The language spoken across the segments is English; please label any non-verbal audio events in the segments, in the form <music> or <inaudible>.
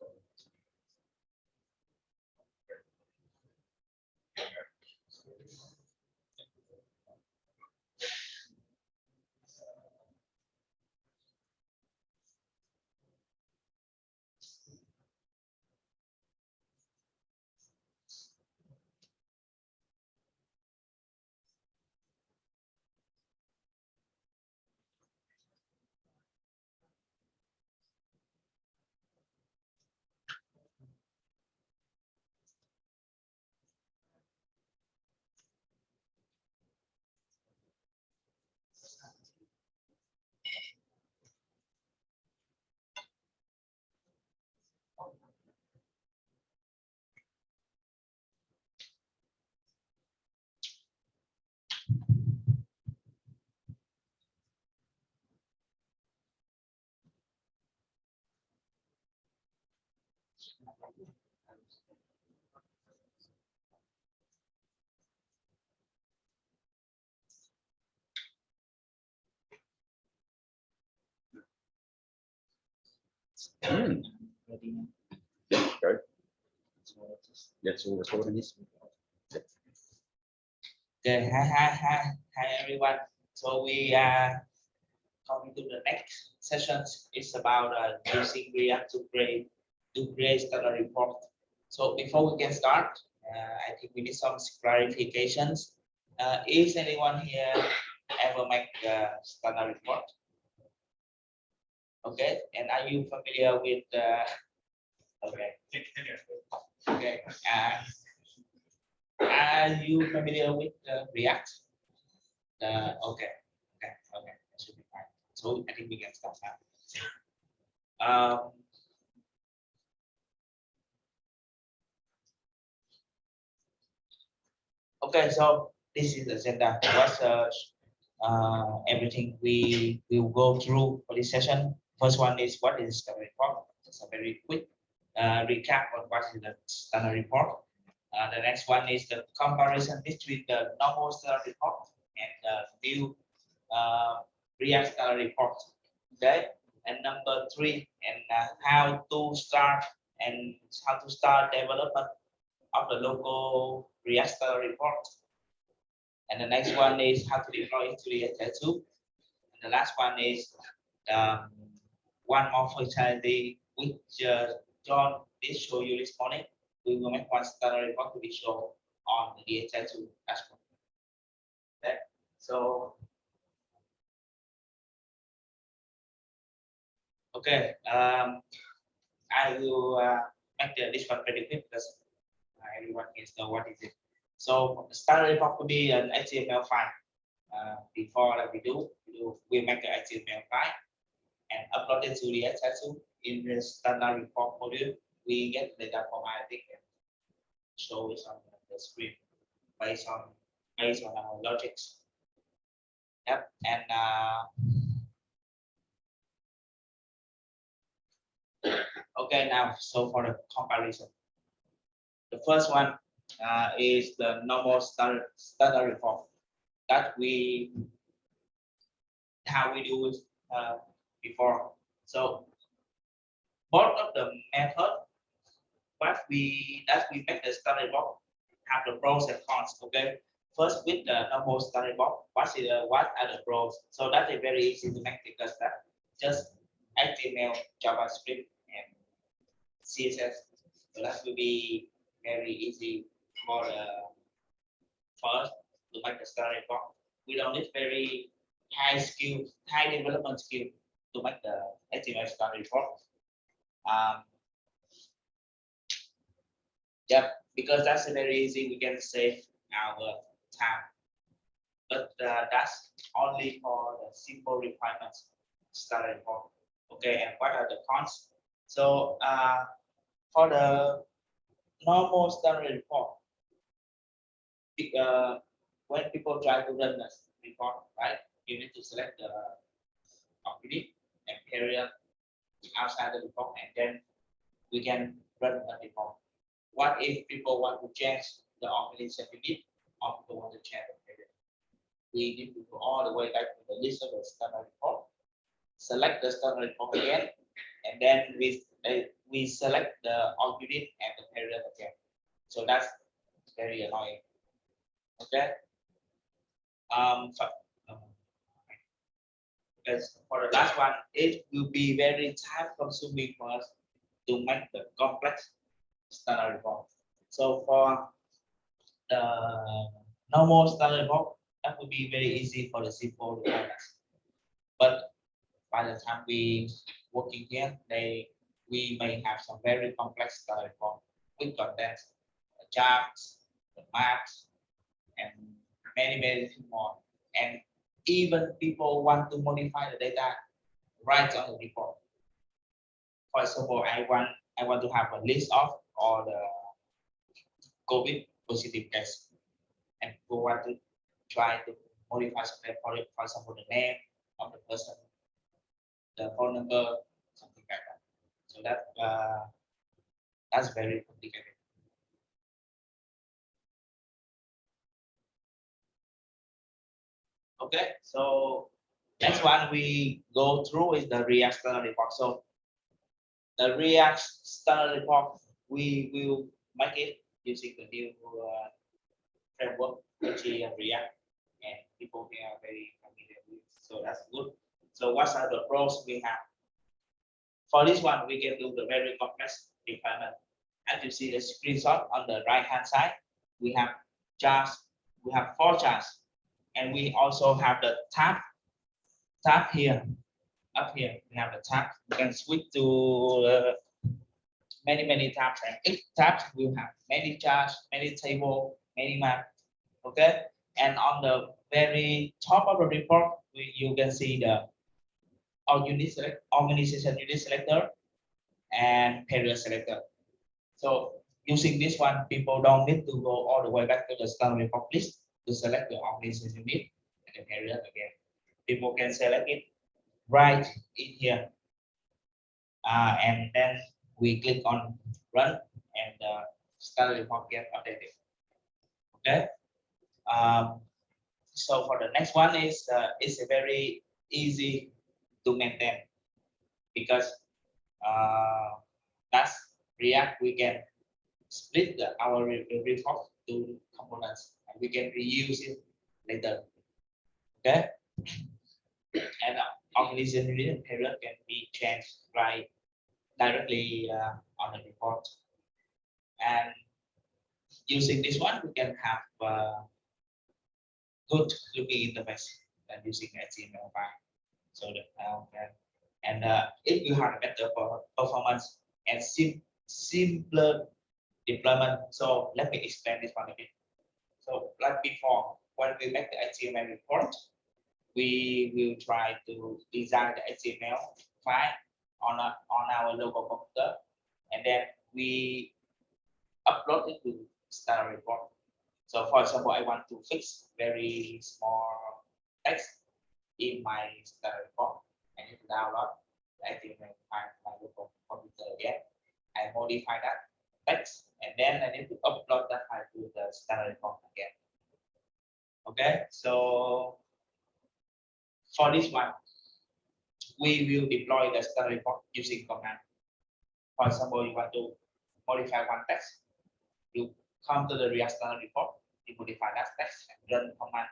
so. Good. Yes, we're recording this. Okay, hi, hi, hi, hi, everyone. So we are coming to the next sessions. It's about uh, using React to create to create standard report. So before we can start, uh, I think we need some clarifications. Uh, is anyone here ever make a standard report? Okay, and are you familiar with? Uh, okay, okay. Uh, are you familiar with React? Okay, okay, okay, that should be fine. So I think we can start now. Um, okay, so this is the agenda. What's uh, uh, everything we will go through for this session? First one is what is the report? Just a very quick uh, recap on what is the standard report. Uh, the next one is the comparison between the normal standard report and the new uh, React standard report. Okay, and number three, and uh, how to start and how to start development of the local Standard report. And the next one is how to deploy it to the DHIS2. And the last one is um, one more functionality which uh, John did show you this morning we will make one standard report to be shown on the DHIS2 dashboard. Okay, so okay, um, I will uh, make the, this one pretty quick because everyone needs to know what is it. So the standard report could be an HTML file. Uh, before that we do, we do we make the HTML file and upload it to the DHIS2 in the standard report module we get the data formatting and show it on the screen based on based on our logics. Yep, and uh, <coughs> okay now so for the comparison, the first one uh, is the normal standard standard report that we how we do it uh, before. So both of the method what we that we make the standard box have the pros and cons. Okay, first with the normal standard box, what is the what are the pros? So that is very easy to make because that just HTML, JavaScript, and CSS. So that will be very easy for the first to make the standard box. We don't need very high skill, high development skill to make the HTML standard box. Um, Yep, because that's very easy, we can save our time. But uh, that's only for the simple requirements started for. Okay, and what are the cons? So uh, for the normal standard report, uh, when people try to run this report, right, you need to select the activity and period outside the report, and then we can run the report. What if people want to change the organization unit or people want to change the period? We need to go all the way back to the list of the standard report, select the standard report again, and then we uh, we select the all unit and the period again. So that's very annoying. Okay. Um, for, um, because for the last one, it will be very time consuming for us to make the complex standard report. So for the normal standard report, that would be very easy for the simple requirements. But by the time we working here, they we may have some very complex report with contents, the charts, the maps, and many many things more. And even people want to modify the data right on the report. For example, I want I want to have a list of all the COVID positive tests, and people want to try to modify for example, the name of the person, the phone number. That uh, that's very complicated. Okay, so next one we go through is the React standard report. So the React standard report, we will make it using the new uh, framework, which is React, and people here are very familiar with. So that's good. So what are the pros we have? For this one, we can do the very complex requirement. As you see the screenshot on the right hand side, we have just we have four charts and we also have the tab tab here. Up here we have the tab. You can switch to uh, many many tabs and each tab will have many charts many table many map okay? And on the very top of the report we, you can see the all unit select organization unit selector and period selector so using this one people don't need to go all the way back to the standard report list to select the organization unit and the period again. People can select it right in here. Uh, and then we click on run and uh, start report get updated. Okay. Um, so for the next one is uh, it's a very easy to maintain because uh, that's React we can split the, our report to components and we can reuse it later. Okay. <coughs> And uh, organization period can be changed right directly uh, on the report. And using this one, we can have uh, good looking interface than using HTML5. So that uh, can- and uh, it will have a better performance and sim simpler deployment. So let me explain this one a bit. So like before, when we make the HTML report, we will try to design the HTML file on a, on our local computer, and then we upload it to standard report. So for example, I want to fix very small text in my standard report. I need to download the HTML file from my local computer again. I modify that text, and then I need to upload that file to the standard report again. Okay, so for this one, we will deploy the standard report using command. For example, you want to modify one text, you come to the React standard report, you modify that text and run command,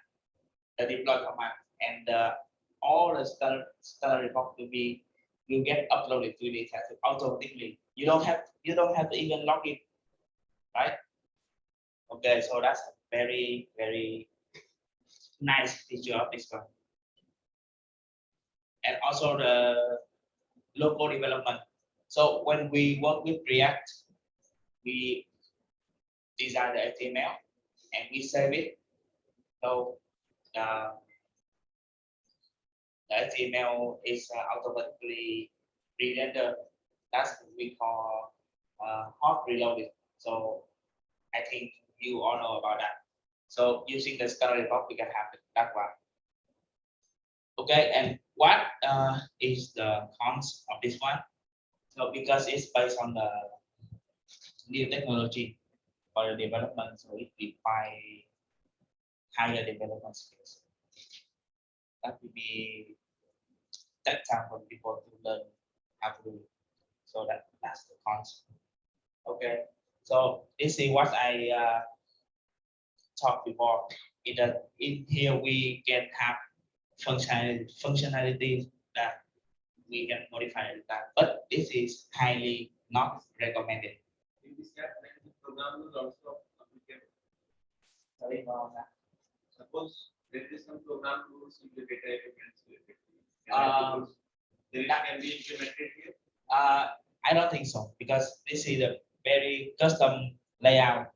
the deploy command, and uh, all the standard, standard report will be will get uploaded to the test automatically. You don't have you don't have to even log in, right? Okay, so that's a very very nice feature of this one. And also the local development. So when we work with React, we design the HTML and we save it. So uh, the HTML is uh, automatically re-rendered. That's what we call uh, hot reloading. So I think you all know about that. So using the standard report, we can have that one. Okay, and what uh, is the cons of this one? So because it's based on the new technology for the development, so it require higher development skills. That will be that time for people to learn how to do it. So that that's the concept. Okay, so this is what I uh, talked before. In the in here we can have functionality functionality that we can modify that, but this is highly not recommended. In this case, like the program is also applicable. Sorry about that. Suppose there is some program rules in the data elements. to. Um, Then can be implemented here. Uh, I don't think so because this is a very custom layout.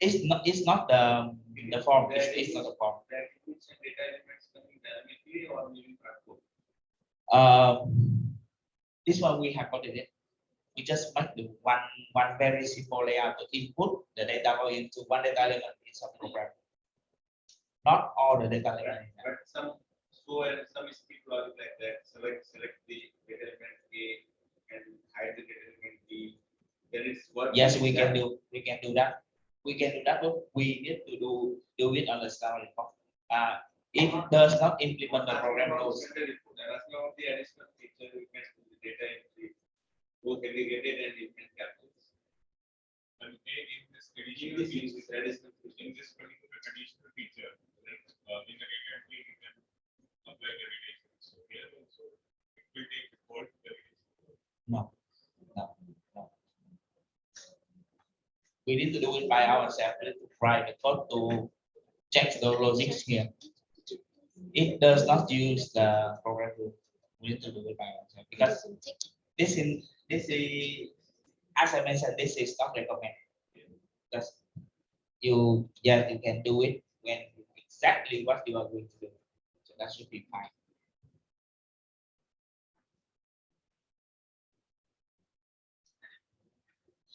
It's not, it's not the, the form, it's, it's not the form. That includes some data elements coming dynamically or maybe cardboard. Um, this one we have got it. We just make the one, one very simple layout to input the data into one data element in some program. Not all the data element. But some, so and some skip logic like that, select, select the data element A and hide the data element B. Then it's what. Yes, we can do, we can do that. We can do that, but we need to do, do it on the start report. Uh, it does not implement the program rules. There is no the additional feature we can do the data entry, both aggregated and different captures. And in in this In additional this feature, use, additional feature. in this particular additional feature, like, uh, in the data entry, you can apply the. So here also, it will take default the. No, no, no. We need to do it by ourselves, we need to try code to check the logics here. It does not use the program rule. We need to do it by ourselves because this in, this is, as I mentioned, this is not recommended. Because you, yeah, you can do it when exactly what you are going to do. So that should be fine.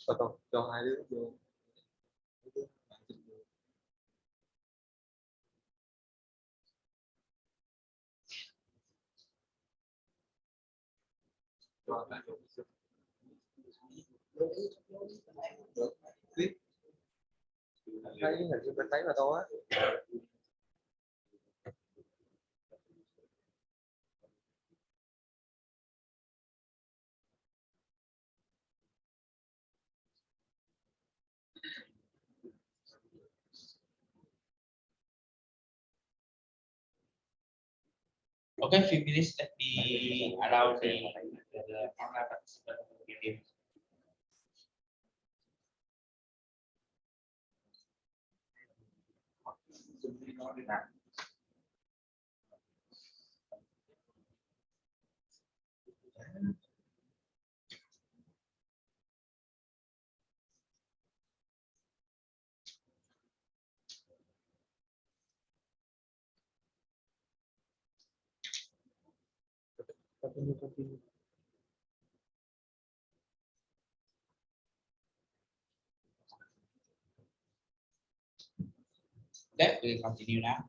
cho cho cho hai đứa vô cho lại vô clip thấy hình như bên đấy mà tôi á Okay, few minutes, let me allow the, the online participant to begin. Continue continue That will continue now.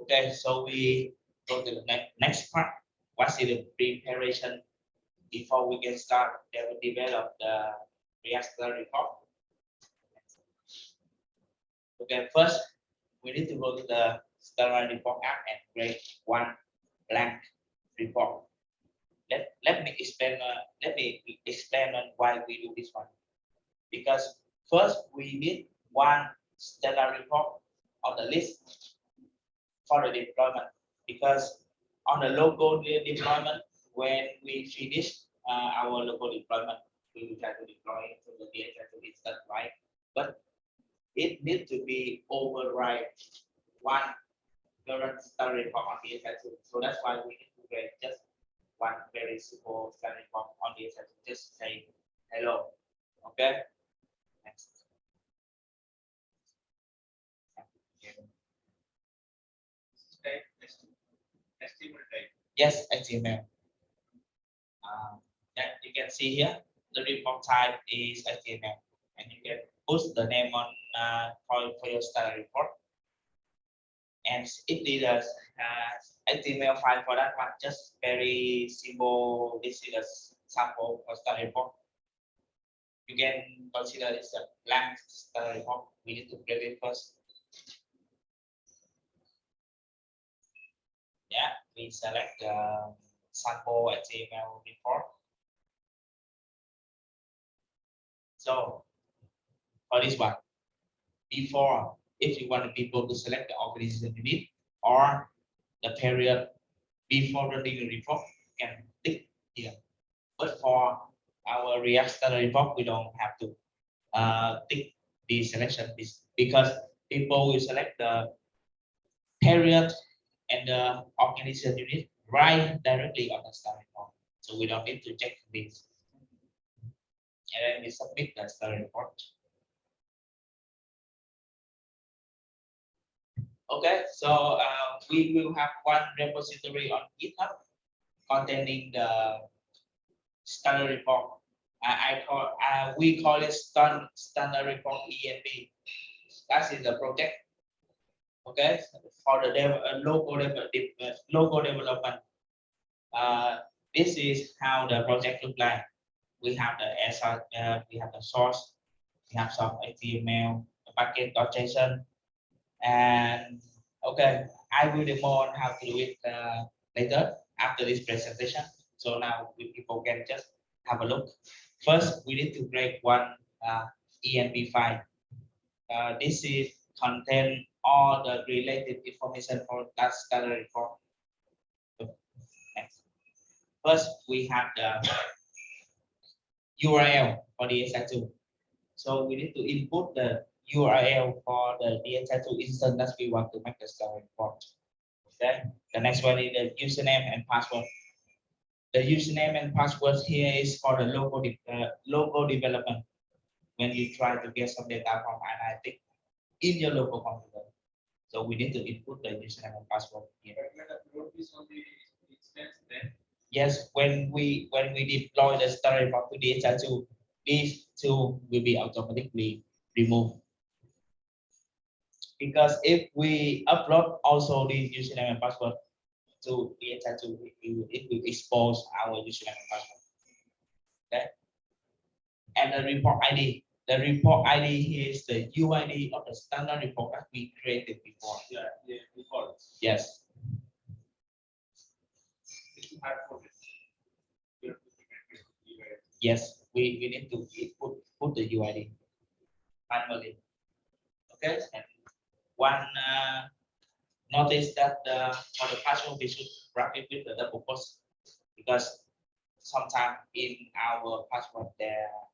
Okay, so we go to the next, next part. What is the preparation before we get started? They will develop the reactor report. Okay, first, we need to go to the sterile report app and create one blank report. Let, let me explain, uh, let me explain on why we do this one. Because first, we need one stellar report on the list for the deployment. Because on the local deployment, when we finish uh, our local deployment, we will try to deploy to the DHIS instance, right? But it needs to be override one current stellar report on DHIS. So that's why we need to create just one very simple standard form on the assessment, just say hello. Okay. Next. Yes, HTML. Um, that you can see here, the report type is HTML, and you can put the name on uh, for, for your standard report. And it is a uh, HTML file for that one, just very simple. This is a sample for standard report. You can consider it's a blank standard report. We need to create it first. Yeah, we select the sample HTML report. So for this one, before, if you want people to select the organization unit or the period before running the report, you can tick here. But for our React standard report, we don't have to uh, tick the selection because people will select the period and the organization unit right directly on the standard report. So we don't need to check this. And then we submit the standard report. Okay, so uh, we will have one repository on GitHub containing the standard report. I, I call, uh, we call it stand, standard report env. That is the project. Okay, for the dev, uh, local, dev, uh, local development. Uh, this is how the project look like. We have the SR, uh, we have the source, we have some HTML, the package.json, and okay, I will demo on how to do it uh, later after this presentation. So now we people can just have a look. First, we need to create one uh, file. Uh, this is contain all the related information for that standard report. First, we have the URL for the DHIS2. So we need to input the URL for the DHIS2 instance that we want to make the standard report. Okay, the next one is the username and password. The username and password here is for the local de- uh, local development. When you try to get some data from analytics in your local computer. So we need to input the username and password here. Yes, when we when we deploy the standard report to DHIS2, these two will be automatically removed. Because if we upload also the username and password to DHIS2, it will, it will expose our username and password. Okay. And the report ID, the report ID here is the UID of the standard report that we created before. yeah, yeah, default. Yes, This is hard for this. You have to segment it, divide. yes, we, we need to put, put the UID manually. Okay, and one uh, notice that uh, for the password we should wrap it with the double quotes because sometimes in our password there are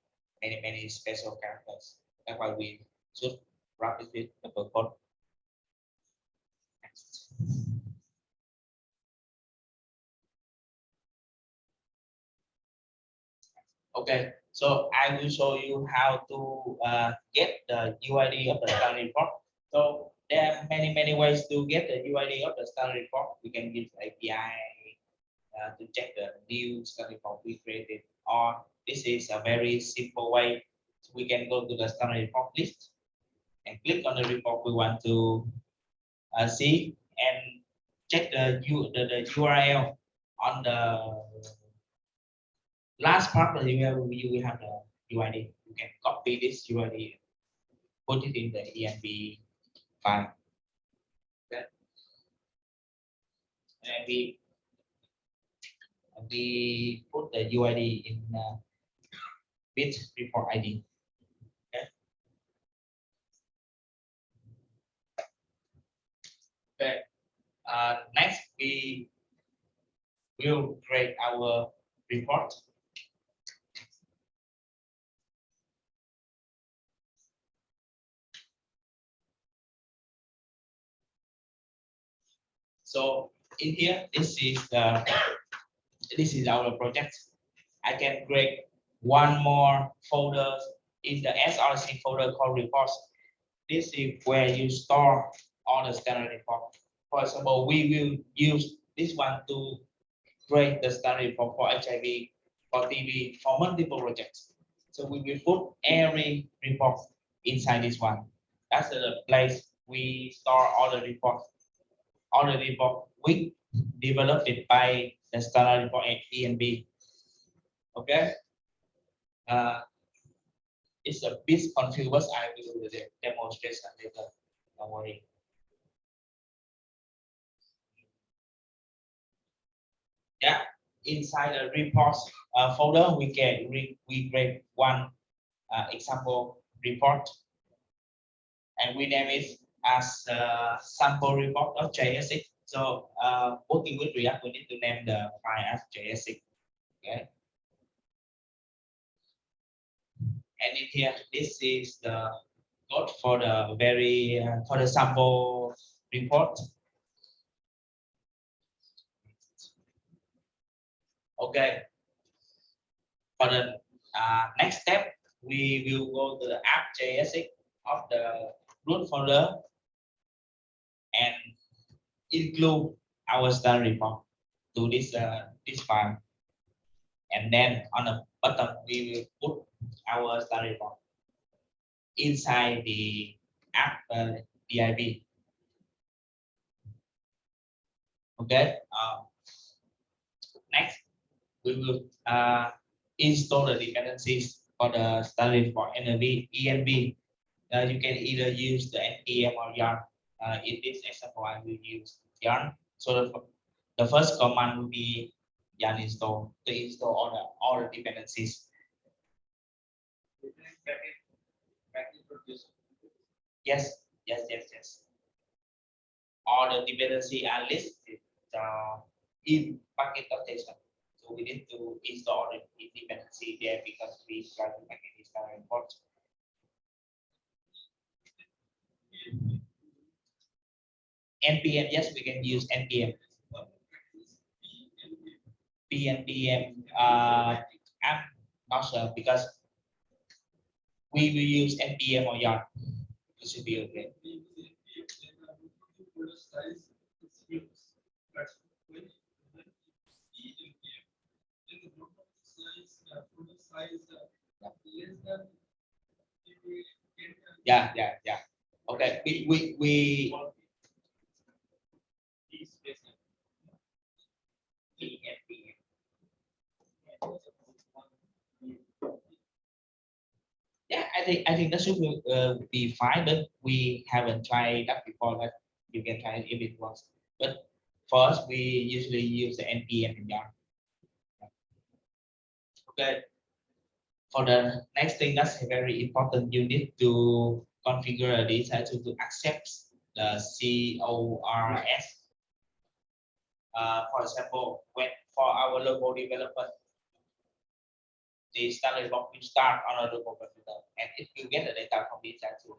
many many special characters. That's why we should wrap it with the double. Next. Okay, so I will show you how to uh, get the UID of the standard report. So there are many, many ways to get the UID of the standard report. We can use API uh, to check the new standard report we created. Or this is a very simple way. We can go to the standard report list and click on the report we want to uh, see and check the, U, the, the URL on the last part of the URL you will have the UID. You can copy this UID, put it in the env file. Okay. And we we put the UID in uh, bit report ID. Okay. Okay. Uh, next, we will create our report. So in here, this is the, this is our project. I can create one more folder in the SRC folder called reports. This is where you store all the standard report. For example, we will use this one to create the standard report for HIV, for TB, for multiple projects. So we will put every report inside this one. That's the place we store all the reports already report we developed it by the standard report at env. Okay. Uh, it's a bit confused. I will do the demonstration later. Don't worry. Yeah, inside the reports uh, folder, we can re, we create one uh, example report, and we name it as uh, sample report of JSX. So uh, working with React, we need to name the file as JSX. Okay. And in here, this is the code for the very uh, for the sample report. Okay. For the uh, next step, we will go to the app JSX of the root folder and include our standard report to this uh, this file. And then on the bottom, we will put our standard report inside the app uh, DIV. Okay. Uh, next, we will uh, install the dependencies for the standard report env env. Uh, you can either use the npm or yarn. Uh, in this example, I will use yarn. So the, the first command will be yarn install to install all the all the dependencies. Yes, yes, yes, yes. All the dependency are listed uh, in package notation. So we need to install the dependency there because we try to make it very important. NPM, yes, we can use NPM. PNPM, uh, I'm not sure because we will use NPM or yarn. It should be okay. Yeah, yeah, yeah. Okay, we, we, we, Yeah, I think, I think that should be, uh, be fine, but we haven't tried that before, but you can try it if it works. But first, we usually use the NPM and yarn. Okay. For the next thing, that's very important, you need to configure this uh, to, to accept the CORS. Uh, for example, when for our local development, the standard block start on a local computer and it will get the data from this tool.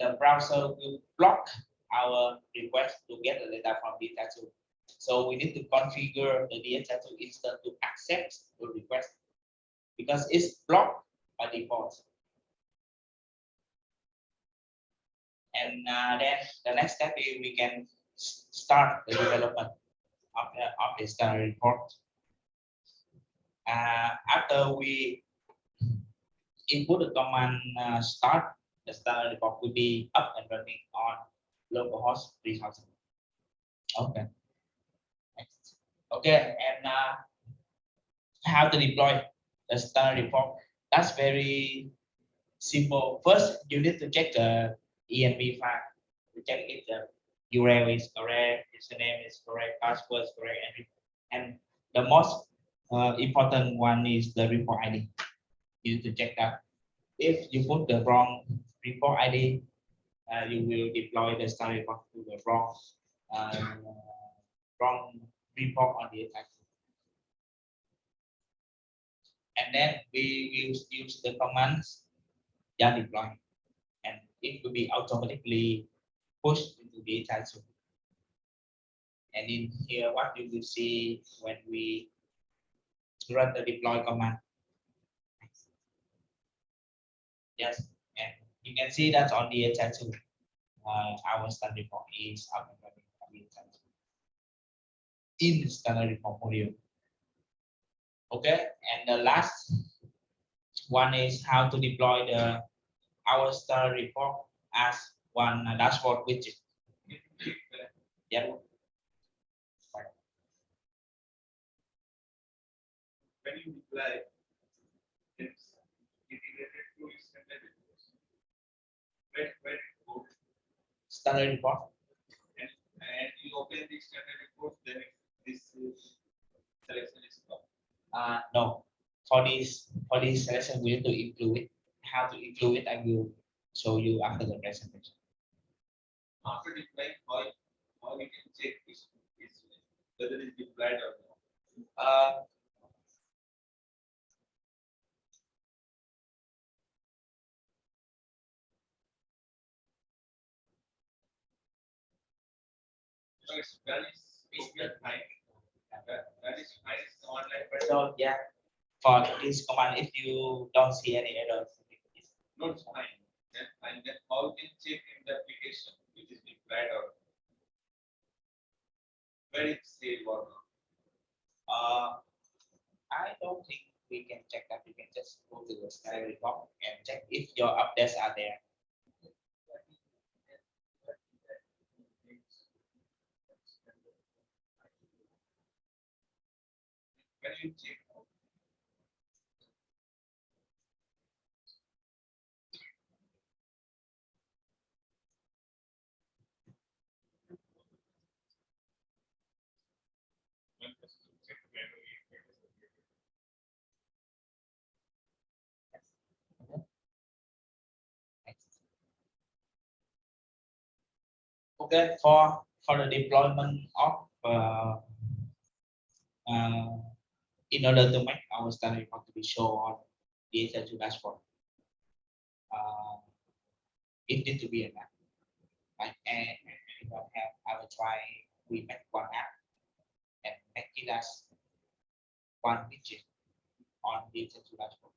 The browser will block our request to get the data from this tool. So we need to configure the DHL instance to accept the request because it's blocked by default. And uh, then the next step is we can start the development of the, of the standard report. Uh, after we input the command uh, start, the standard report will be up and running on localhost 3000. Okay. Next. Okay, and uh, how to deploy the standard report? That's very simple. First, you need to check the env file to check if the URL is correct, username is correct, password is correct, and, and the most uh, important one is the report ID. You need to check that. If you put the wrong report ID, uh, you will deploy the star report to the wrong, uh, wrong report on the attack. And then we will use the commands yarn deploy, and it will be automatically pushed the attack. And in here, what you will see when we run the deploy command. Yes, and you can see that on the DHIS2, uh, our standard report is up and running on the DHIS2 in the standard report module. Okay, and the last one is how to deploy the our standard report as one dashboard widget. Yeah. When you deploy, it's integrated to standard reports. When, when it goes Standard report. and, and you open the standard report, then it- this selection is stopped. Uh, no, for this, for this selection, we need to include it. How to include it, I will show you after the presentation. After deploying, how, how we can check is, is whether it is deployed or not. Uh, So it's when is, is your time. When is, the online, but so yeah, for this command, if you don't see any errors, it's not fine. Then, and then how can check in the application, deployed or. Where it or. Uh, I don't think we can check that. We can just go to the salary report and check if your updates are there. Can you check? One person to check manually if it is updated. Okay, for for the deployment of uh, uh, in order to make our study report to be shown on the essential dashboard, uh, it need to be an app. Like and anyone have, I will try. We make one app and make it as one widget on the essential dashboard.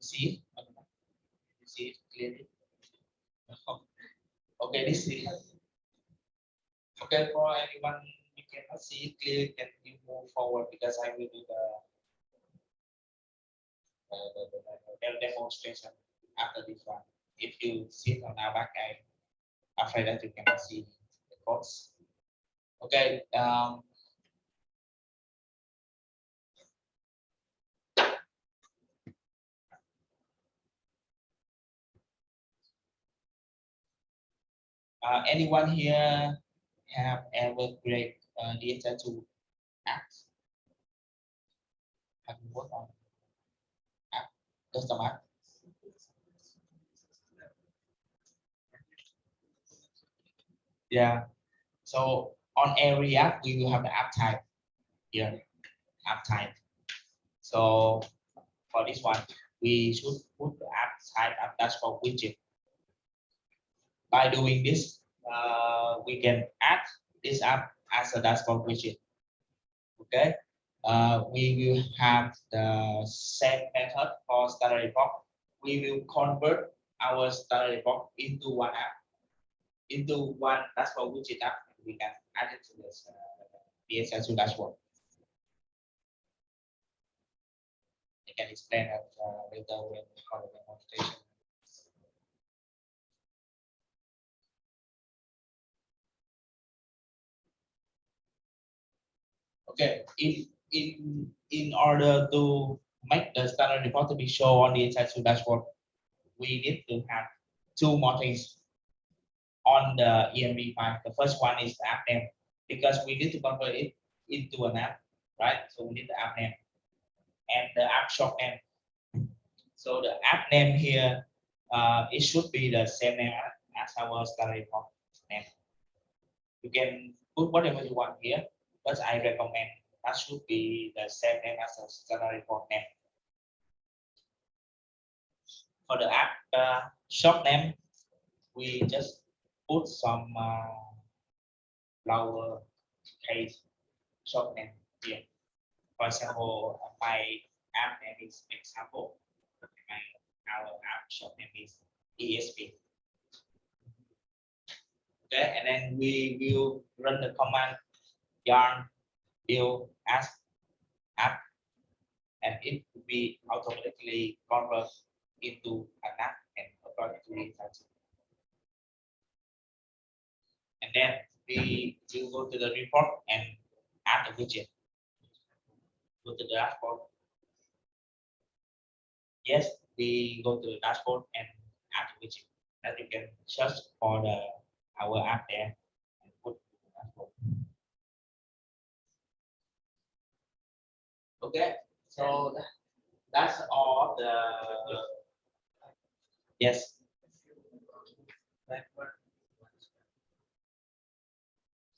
See? You see it clearly? Okay, this is. Okay, for anyone you cannot see it clearly, can you move forward because I will do the uh, the, the, the demonstration after this one. If you sit on our back, I afraid that you cannot see the course Okay, um, Uh, anyone here have ever created uh, DHIS2 apps? Have you worked on app, custom app? Yeah. So on every app, we will have the app type here, app type. So for this one, we should put the app type app dashboard widget by doing this, uh, we can add this app as a dashboard widget. Okay, uh, we will have the same method for standard report. We will convert our standard report into one app, into one dashboard widget app. We can add it to this uh, DHIS2 dashboard. I can explain that uh, later when for the demonstration. Okay, in in in order to make the standard report to be shown on the Insight dashboard, we need to have two more things on the env file. The first one is the app name because we need to convert it into an app, right? So we need the app name and the app shop name. So the app name here, uh, it should be the same name as our standard report name. You can put whatever you want here First, I recommend that should be the same name as the standard report name. For the app uh, shop name, we just put some uh, lower case shop name here. For example, my app name is example. My our app shop name is ESP. Okay, and then we will run the command yarn build as app and it will be automatically converted into an app and uploaded to the. And then we will go to the report and add the widget. Go to the dashboard. Yes, we go to the dashboard and add the widget. And you can search for the our app there and put the dashboard. Okay, so that's all the yes. Backward.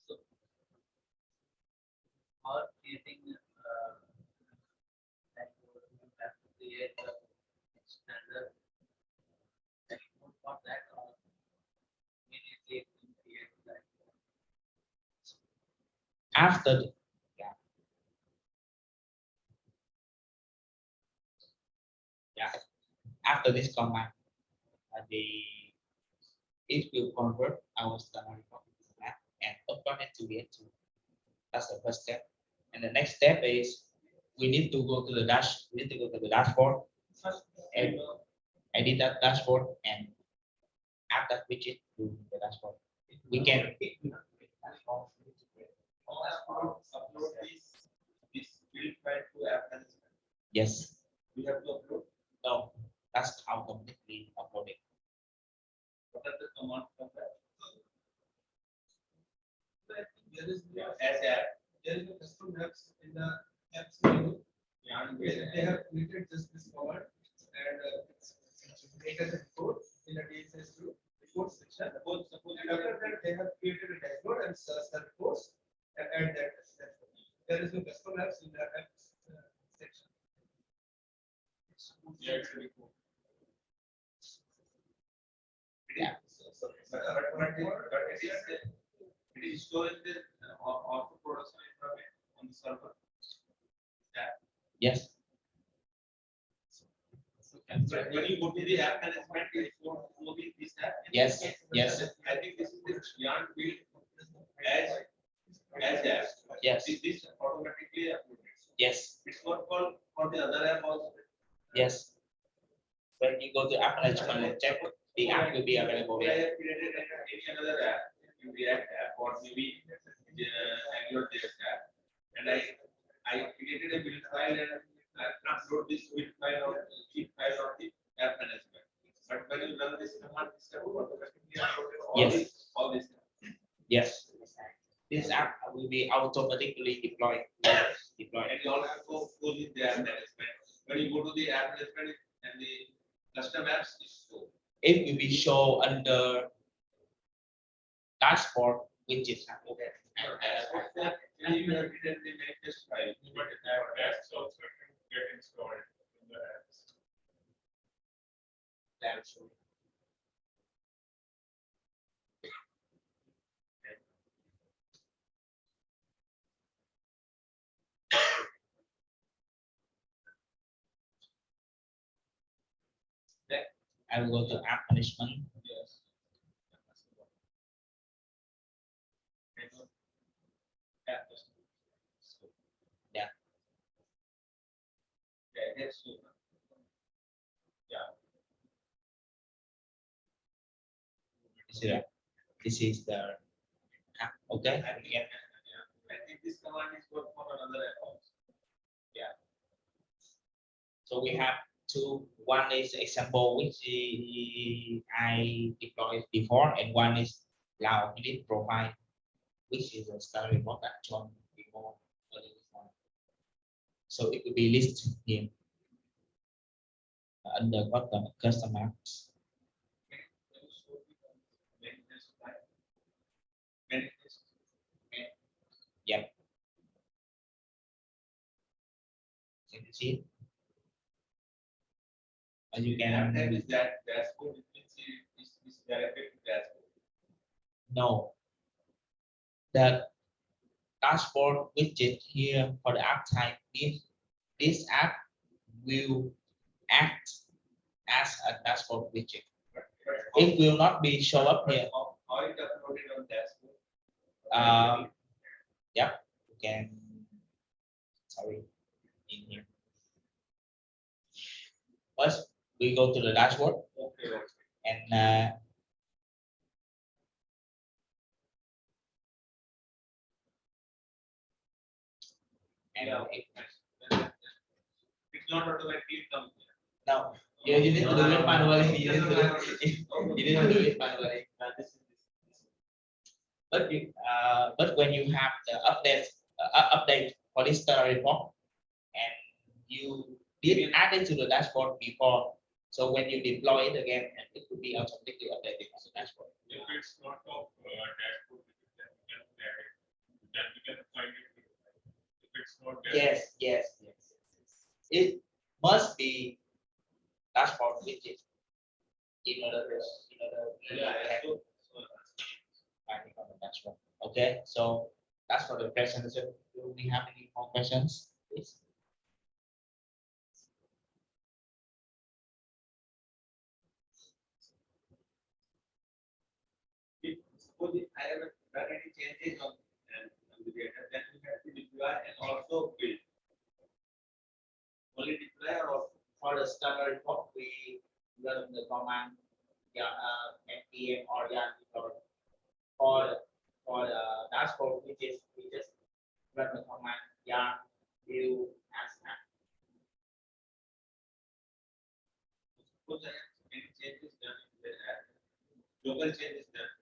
So, Or creating, uh, like, you have to create a standard dashboard for that or immediately create that. After after this command, the it will convert our standard map and upload it to the tool. That's the first step. And the next step is we need to go to the dash, we need to go to the dashboard, and edit that dashboard and add that widget to the dashboard. We can, Upload upload this, this build file to app management. yes, We have to upload, no, that's automatically uploaded. what are the command from that? There is, As a, there is a custom apps in the apps menu. yeah, and They have created just this command and uh, it's created a report in a DHIS2 report section. suppose, suppose after that, they have created a dashboard and search the reports and add that. dashboard. There is no custom apps in the apps uh, section. Yeah, it's very cool. It is, it is the, auto production environment on the server. Yes, when you go to the app management, to the this app. yes, yes, I think this is the as, as yes, This, automatically uploaded. yes, It's not called for the other app also. yes. When you go to app management check, the app will be available I there. have created an- any another app, React app or maybe uh, Angular JS app. And I, I created a build file and I upload this build file or zip file on the app management. But when you run this command, this app automatically uploaded all Yes. this, all this. Yes. This app will be automatically deployed, deployed. And you also go go in the app management. When you go to the app management and the custom apps is so. It will be shown under dashboard widget. Okay. And you have written the manifest file. But that's also can get in the apps. I will go to app management. Yes. Yeah. Yeah. Yeah. This is, this is the app, okay? Yeah, yeah. I think this command is good for another app also. So we have two, one is example which i- deployed before and one is Lao Philip profile, which is a before. earlier this morning. So it will be listed here. Under custom, customer. File? Can you see? As you that can, is that dashboard, you can see is, is directed to dashboard. know the dashboard widget here for the app type, if this app will act as a dashboard widget. But- but It will not be show up here. How, how it uploaded on dashboard? Um, yeah, can, sorry, in here. First, we go to the dashboard Okay, and uh, and Yeah. It's not automatically come here. now you, need to do it manually. You need to do it, you need to do it manually. Uh, this is- this is- But you, uh, but when you have the update, uh, update for this study report, and you did add it to the dashboard before, so when you deploy it again, and it will be automatically updated on the dashboard. If it's not of uh, dashboard, then we can add it, then we can find it. If it's not there. Yes, yes, yes. It must be dashboard widget. In order to, in order. to Yeah, yeah, have so- so- finding on the dashboard. Okay, so that's for the presentation. Do we have any more questions? Please. If suppose if I have done any changes on, um, on the data, then we have to deploy and also build. Only deploy or For the standard report, we run the command, yeah, uh, npm or yarn report. For, for the dashboard, we just, we just run the command yarn view as an suppose any changes done in the app, local changes done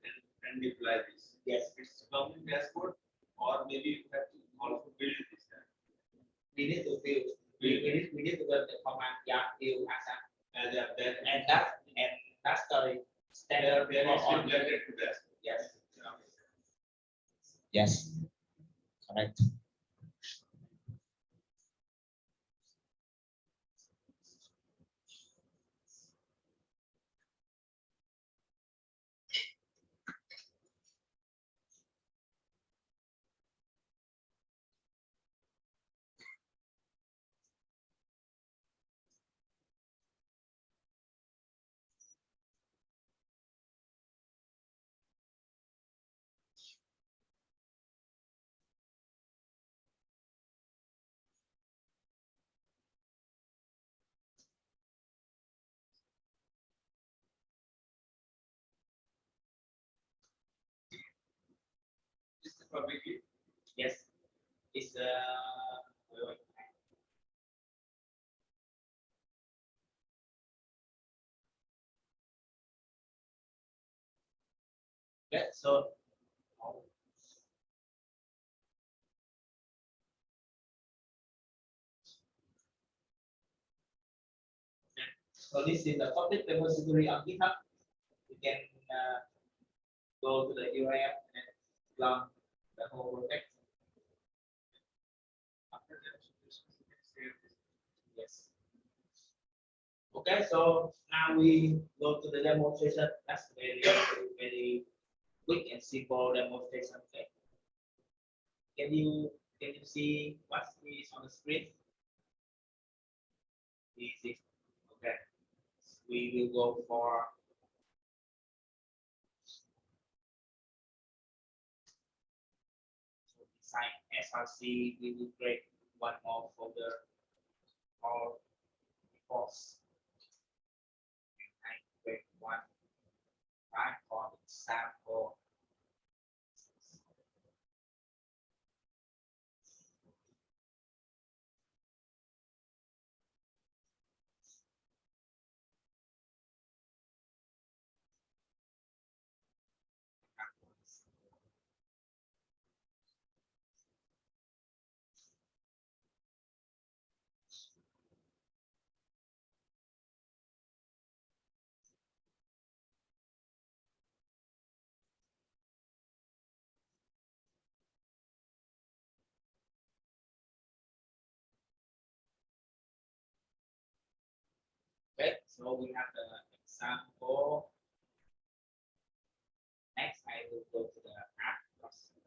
and, deploy this. Yes. It's common dashboard or maybe you have to also build this. we need to build, we, we need, we need to run the command yarn view as an And uh, then, And that, and that's the standard on, related to dashboard. yes, yes. Correct. Publicly, Yes. It's, uh. Okay, so. So this is the public repository on GitHub. You can, uh, go to the URL and clone the whole project. after that. Yes. Okay, so now we go to the demonstration. That's very, very quick and simple demonstration. Okay. Can you, can you see what is on the screen? Easy. Okay. We will go for SRC, we will create one more folder or reports. And create one right for example. So we have the example. Next, I will go to the app process.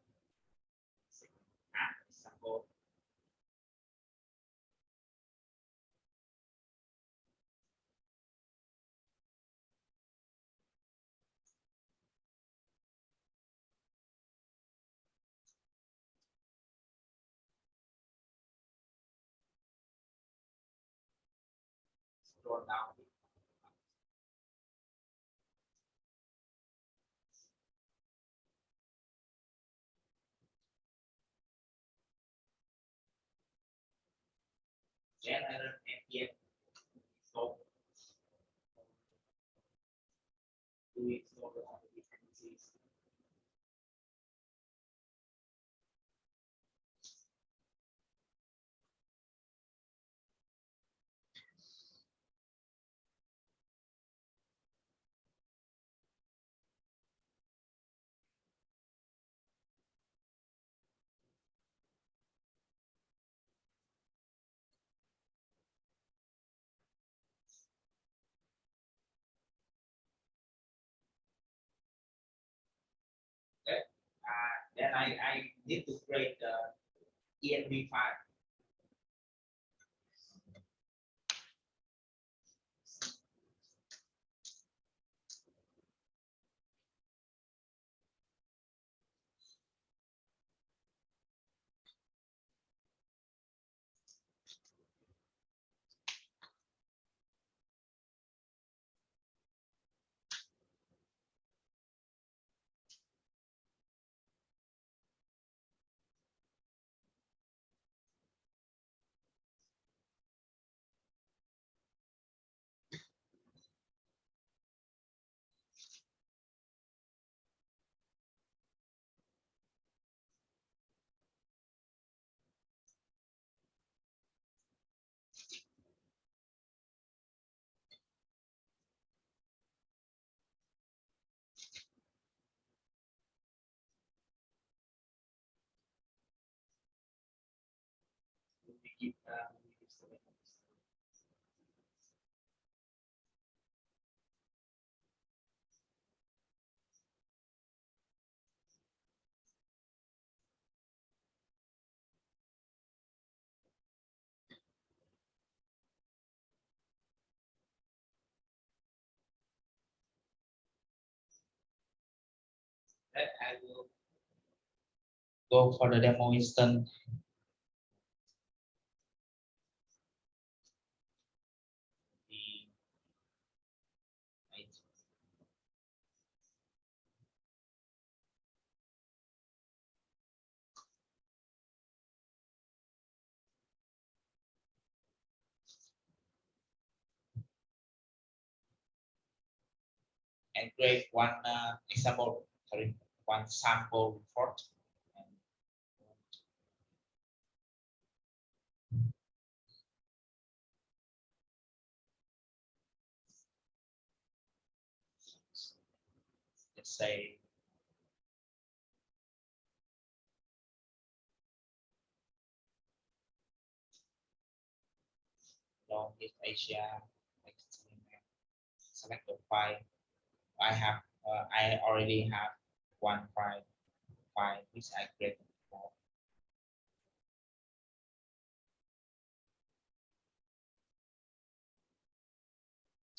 App example. scroll down General ambient so then I, I need to create the env file. Keep. That I will go for the demo instance. The right. And create one uh, example, sorry, one sample report. Let's say. Is Asia, select the file. I have, uh, I already have one file, file which I created before.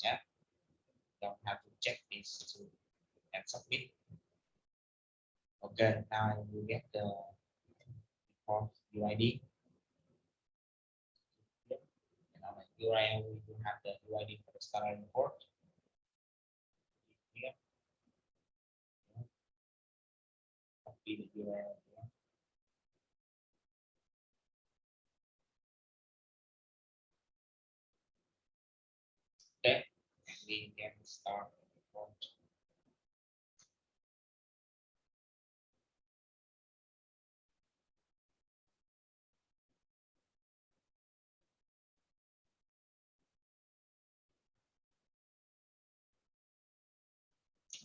Yeah, don't have to check this to and submit. Okay, now you get the report UID. And on the URL, we will have the UID for the starter report. Here. Yeah. The. Okay, and we can start the report.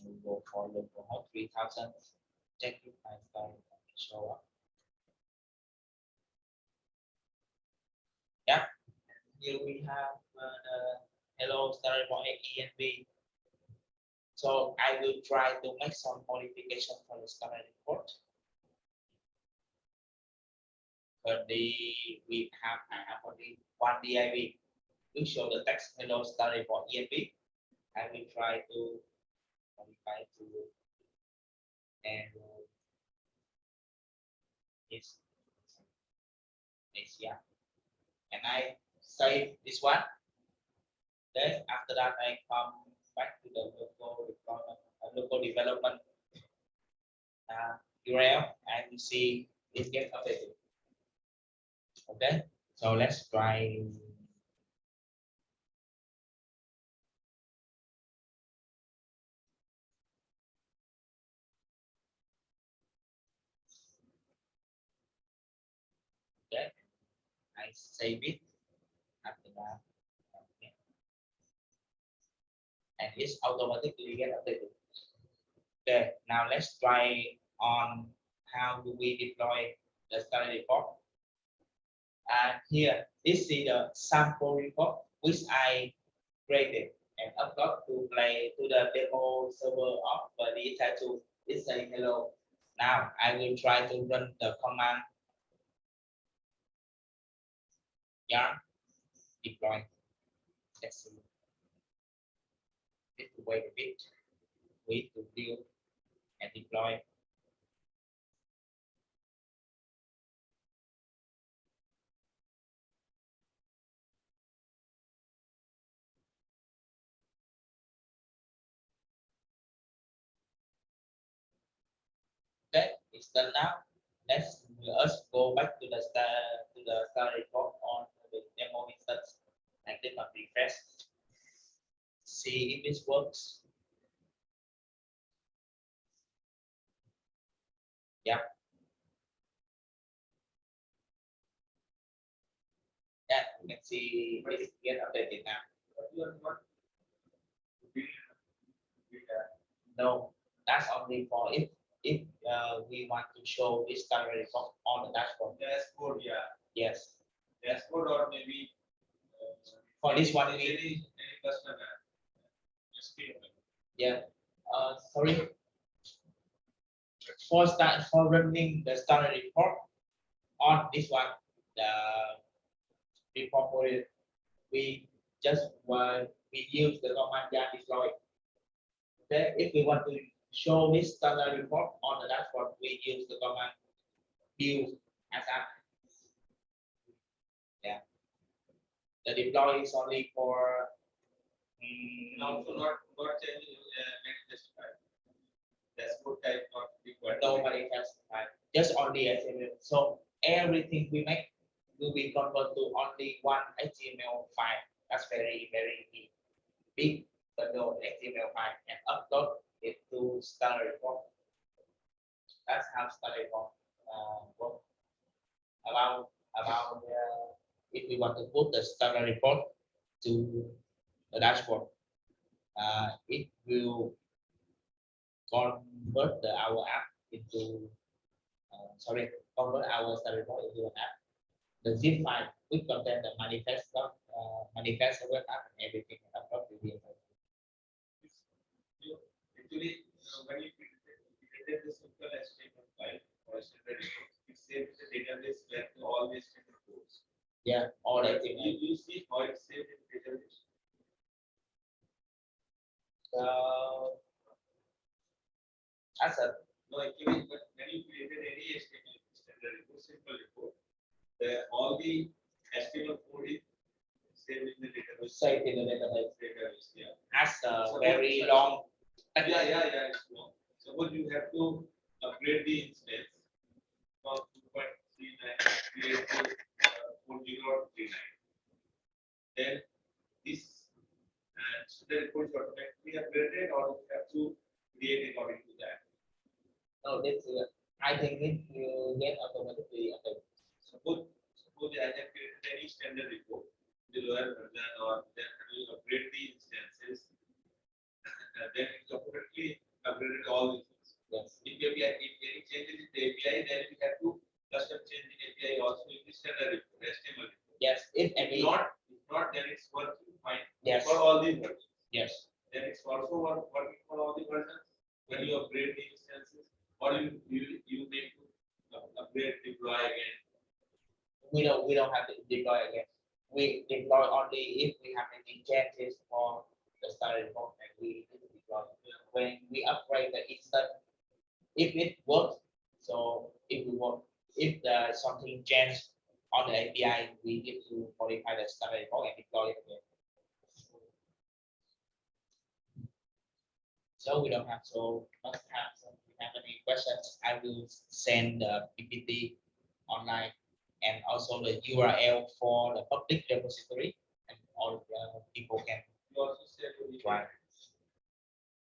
we go for local host uh, three thousand. Check if my file show up. Yeah, here we have uh, the hello storyboard env. So I will try to make some modification for the story report. The we have I have only one div. We show the text hello storyboard env. I will try to modify to and uh, it's it's yeah and I save this one Then after that, I come back to the local deployment, uh, local development uh, URL and you see it gets updated. Okay, so let's try. I save it after that. Okay. And it's automatically get updated. Okay, now let's try on how do we deploy the study report. And here, this is the sample report which I created and upload to play to the demo server of the digital tool. It say hello. Now I will try to run the command yarn deploy. Need to wait a bit. Wait to build and deploy. Okay, it's done now. Let's us go back to the star to the star report on demo instance and click on refresh. See if this works. Yeah. Yeah, you can see it get updated now. But you are not. We, we have No, that's only for if if uh, we want to show this star report on the dashboard. dashboard, yeah, Yes. Dashboard or maybe. uh, For this one, Any, any customer. Just. Yeah, uh, sorry. For start, for running the standard report on this one, the report for we just uh, we use the command yarn deploy. Then if we want to show this standard report on the dashboard, we use the command view as a yeah. The deploy is only for mm, And also not, not changing, uh, next specified. Dashboard type not required. nobody has time, just only HTML. So everything we make will be converted to only one HTML file. That's very, very big, big bundle HTML file and upload it to Standard Report. That's how Standard Report uh. About, about, uh, if we want to put the Standard Report to the dashboard, uh, it will convert the our app into uh, sorry convert our study report into an app. The zip file which contain the manifest doc, uh, manifest web app and everything upload to the Actually, uh, when you created the simple HTML file or standard report, it saves the database where all these yeah all that You, thing you see how it's saved in database. uh, as a No, but when you created any HTML standard report, simple report, the, all the HTML code is saved in the database. site in the database Database, yeah. as a So very what- long Yeah, yeah, yeah, it's long. Suppose you have to upgrade the instance from two point three nine, to four zero three nine. Then this, and so the report is automatically upgraded or you have to create according to that. no this uh, I think it will get automatically updated. Suppose, suppose I have created any standard report, the lower version or then I will upgrade the instances. Then it's automatically upgraded all the things. yes <laughs> If you have, any changes in the API, then we have to custom change the API also in the standard report, HTML report. yes if If not, if not, then it's working fine yes for all the versions. yes Then it's also work- working for all the versions. When you upgrade the instances, or you, you, you make to upgrade, deploy again. we don't we don't have to deploy again. We deploy only if we have any changes for the starter report and we need deploy. When we upgrade the instance, if it works, so if we work, if there's something changed on the API, we need to modify the report and deploy it again. So we don't have so much time. So if you have any questions, I will send the PPT online and also the URL for the public repository and all the people can You also said try.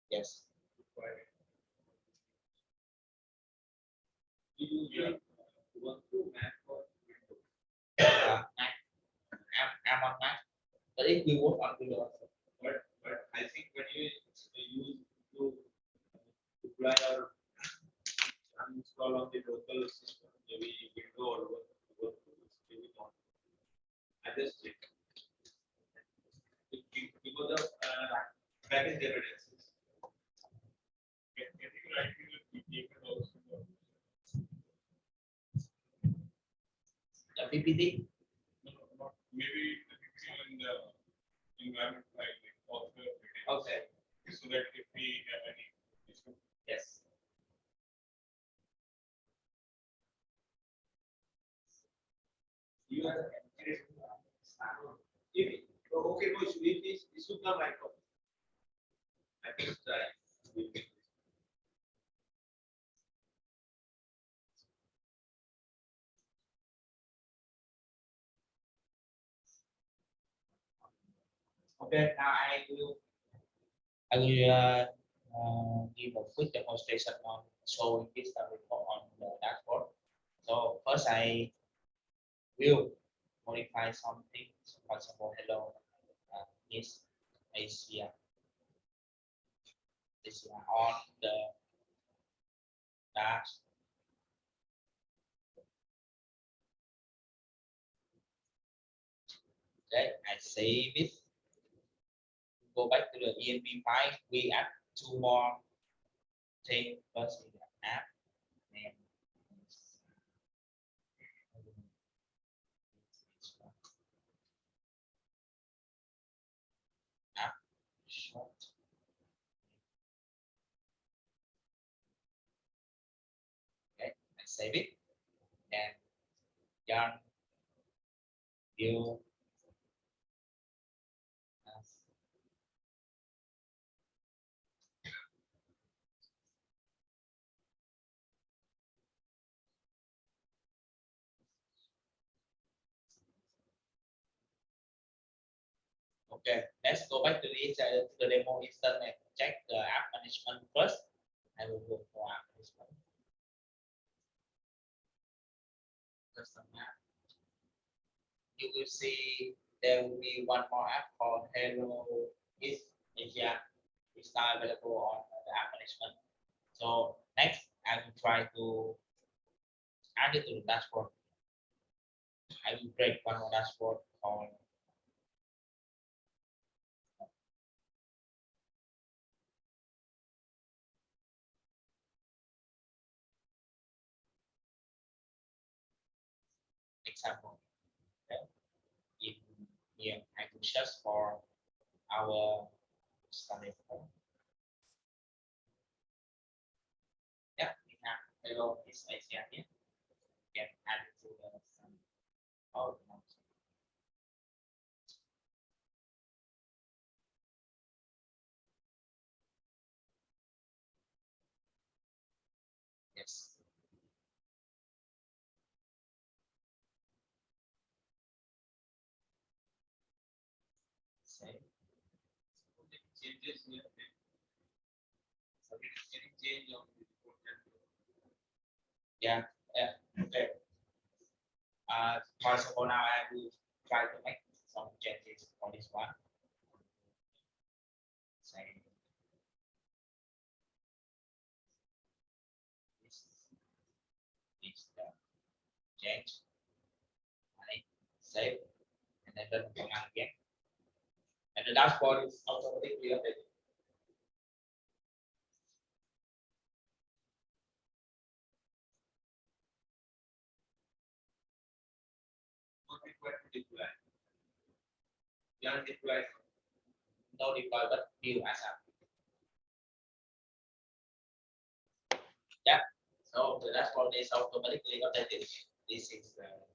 Yes. You through Mac. Uh, I'm on Mac, if we work on Windows, But, but I think when you use to deploy or on the local system, maybe or maybe not. I just check. Be- be- Because of, uh, package dependencies. Also? The PPT, No, no, Maybe the PPT in the environment like the author. Okay. So that if we have any issue, yes. You are. If, okay, no, issue. if this, this should come right off. I think it's right. Now I will, I will uh, uh, give a quick demonstration on showing this uh, report on the dashboard. So first I will modify something, so for example, hello, uh, is Asia. This is on the dash. Okay, I save it go back to the env file, we add two more things first in the app. name. Okay, I save it and done. View. Okay, let's go back to this, uh, the demo instance and check the app management first. I will go for app management. Custom app. You will see there will be one more app called Hello is Asia. It's now available on the app management. So next, I will try to add it to the dashboard. I will create one more dashboard called example. Okay. In here, I search for our study form. Yeah, we have hello is Asia here. Can add it to the Yeah, yeah, okay. Uh, for example, now I will try to make some changes for this one. This change. Right, save, and then run command again. And the dashboard is automatically updated. Deploy. Deploy. no deploy but view as a. Yeah, so the dashboard is automatically updated. This is the.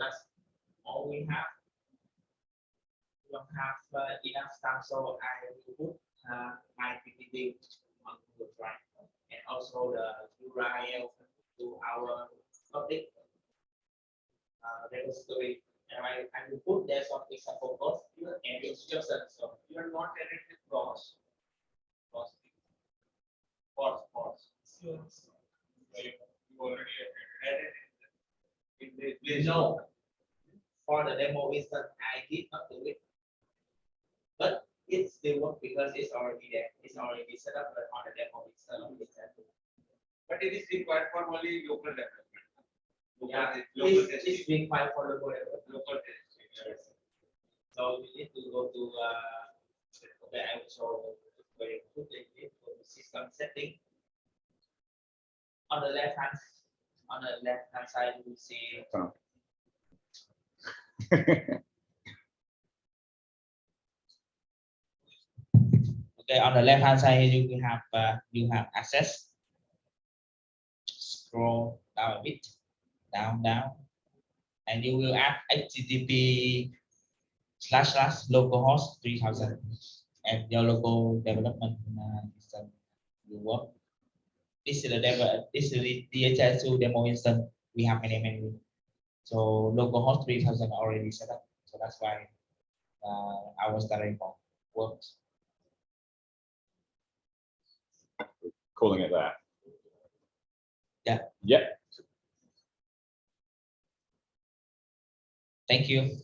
That's all we have. We don't have uh, enough time, so I will put uh, my PPT on Google Drive and also the URL to our public uh, repository. And I, I will put there some example code and instructions, so You are not edited cross. Cross. pause, pause. You you already Edited. In. No. For the demo instance, I did not do it. But it's still work because it's already there, it's already set up, but on the demo it's already set. But it is required for only local development. Local Yeah, te- Local It's, testing, it's required for the whatever. local testing. yes. So we need to go to, uh, okay, I will show very quickly, go to system setting. On the left hand, on the left hand side, you will see <laughs> Okay, on the left hand side, you have, uh, you have access. Scroll down a bit, down, down. And you will add HTTP slash slash localhost three thousand. And your local development uh, will work. This is the demo, this is the DHIS2 demo instance. We have many, many. So local localhost three thousand already set up. So that's why uh, our starting point works. calling it that. Yeah. Yep. Thank you.